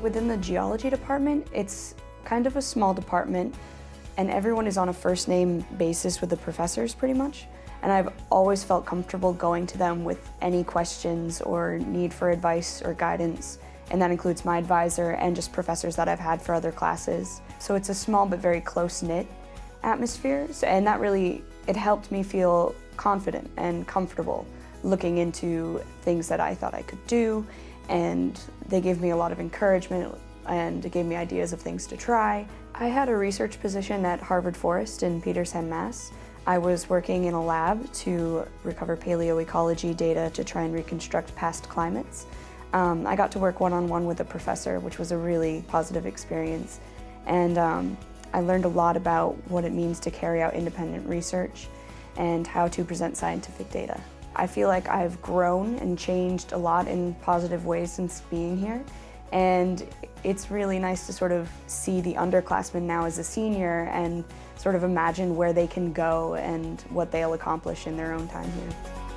Within the geology department, it's kind of a small department and everyone is on a first name basis with the professors pretty much. And I've always felt comfortable going to them with any questions or need for advice or guidance. And that includes my advisor and just professors that I've had for other classes. So it's a small but very close-knit atmosphere. And that really, it helped me feel confident and comfortable looking into things that I thought I could do. And they gave me a lot of encouragement and gave me ideas of things to try. I had a research position at Harvard Forest in Petersham, Mass. I was working in a lab to recover paleoecology data to try and reconstruct past climates. Um, I got to work one-on-one -on -one with a professor, which was a really positive experience. And um, I learned a lot about what it means to carry out independent research and how to present scientific data. I feel like I've grown and changed a lot in positive ways since being here. And it's really nice to sort of see the underclassmen now as a senior and sort of imagine where they can go and what they'll accomplish in their own time here.